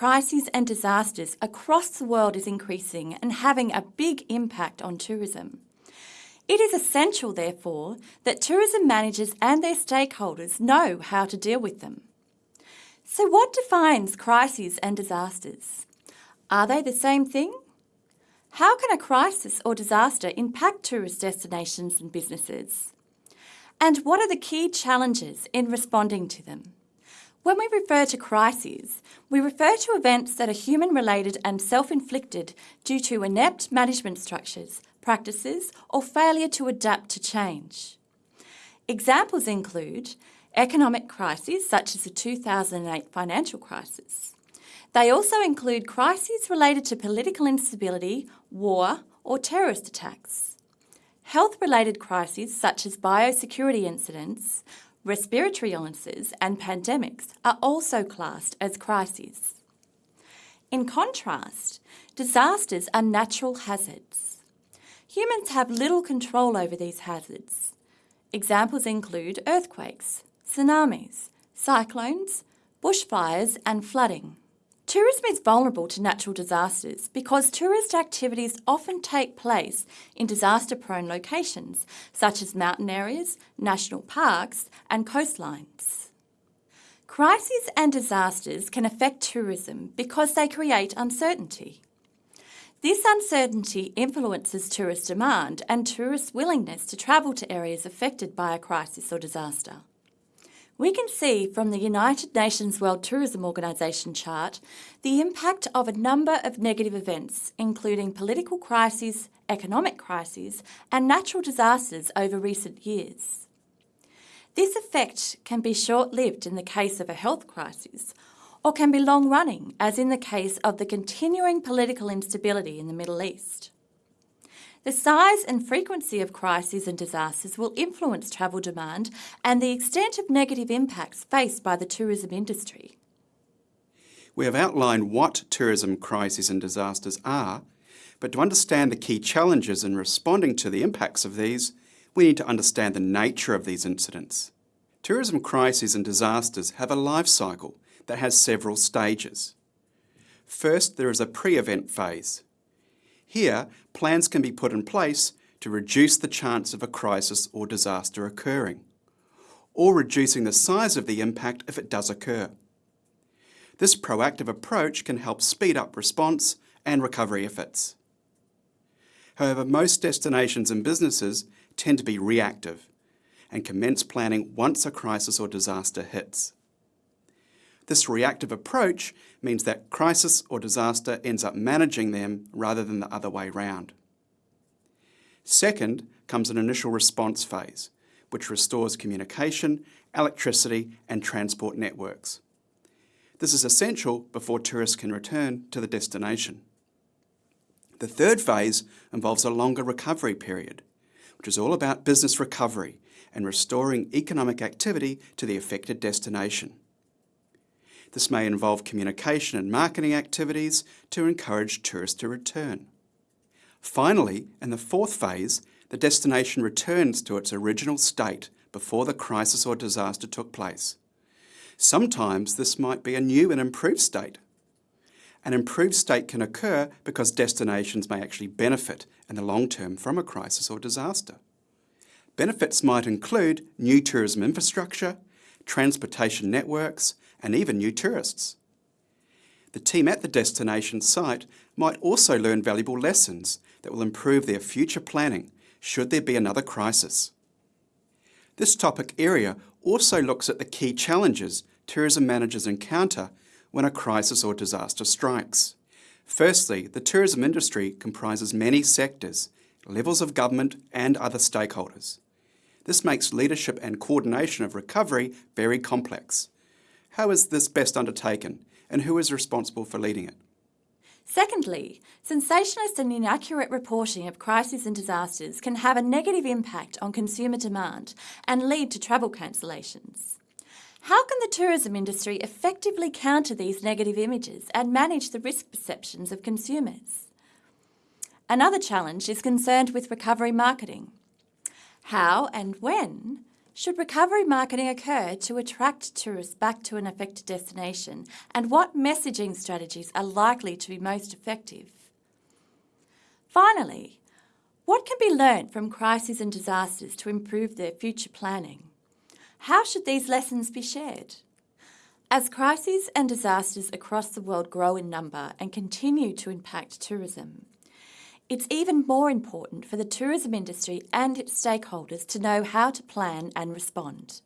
crises and disasters across the world is increasing and having a big impact on tourism. It is essential, therefore, that tourism managers and their stakeholders know how to deal with them. So what defines crises and disasters? Are they the same thing? How can a crisis or disaster impact tourist destinations and businesses? And what are the key challenges in responding to them? When we refer to crises, we refer to events that are human-related and self-inflicted due to inept management structures, practices or failure to adapt to change. Examples include economic crises such as the 2008 financial crisis. They also include crises related to political instability, war or terrorist attacks. Health-related crises such as biosecurity incidents, Respiratory illnesses and pandemics are also classed as crises. In contrast, disasters are natural hazards. Humans have little control over these hazards. Examples include earthquakes, tsunamis, cyclones, bushfires and flooding. Tourism is vulnerable to natural disasters because tourist activities often take place in disaster-prone locations, such as mountain areas, national parks and coastlines. Crises and disasters can affect tourism because they create uncertainty. This uncertainty influences tourist demand and tourists' willingness to travel to areas affected by a crisis or disaster. We can see from the United Nations World Tourism Organization chart the impact of a number of negative events, including political crises, economic crises and natural disasters over recent years. This effect can be short-lived in the case of a health crisis, or can be long-running, as in the case of the continuing political instability in the Middle East. The size and frequency of crises and disasters will influence travel demand and the extent of negative impacts faced by the tourism industry. We have outlined what tourism crises and disasters are, but to understand the key challenges in responding to the impacts of these, we need to understand the nature of these incidents. Tourism crises and disasters have a life cycle that has several stages. First, there is a pre-event phase. Here, plans can be put in place to reduce the chance of a crisis or disaster occurring, or reducing the size of the impact if it does occur. This proactive approach can help speed up response and recovery efforts. However, most destinations and businesses tend to be reactive and commence planning once a crisis or disaster hits. This reactive approach means that crisis or disaster ends up managing them rather than the other way round. Second comes an initial response phase, which restores communication, electricity and transport networks. This is essential before tourists can return to the destination. The third phase involves a longer recovery period, which is all about business recovery and restoring economic activity to the affected destination. This may involve communication and marketing activities to encourage tourists to return. Finally, in the fourth phase, the destination returns to its original state before the crisis or disaster took place. Sometimes this might be a new and improved state. An improved state can occur because destinations may actually benefit in the long term from a crisis or disaster. Benefits might include new tourism infrastructure, transportation networks, and even new tourists. The team at the destination site might also learn valuable lessons that will improve their future planning should there be another crisis. This topic area also looks at the key challenges tourism managers encounter when a crisis or disaster strikes. Firstly, the tourism industry comprises many sectors, levels of government and other stakeholders. This makes leadership and coordination of recovery very complex. How is this best undertaken and who is responsible for leading it? Secondly, sensationalist and inaccurate reporting of crises and disasters can have a negative impact on consumer demand and lead to travel cancellations. How can the tourism industry effectively counter these negative images and manage the risk perceptions of consumers? Another challenge is concerned with recovery marketing. How and when Should recovery marketing occur to attract tourists back to an affected destination, and what messaging strategies are likely to be most effective? Finally, what can be learnt from crises and disasters to improve their future planning? How should these lessons be shared? As crises and disasters across the world grow in number and continue to impact tourism, it's even more important for the tourism industry and its stakeholders to know how to plan and respond.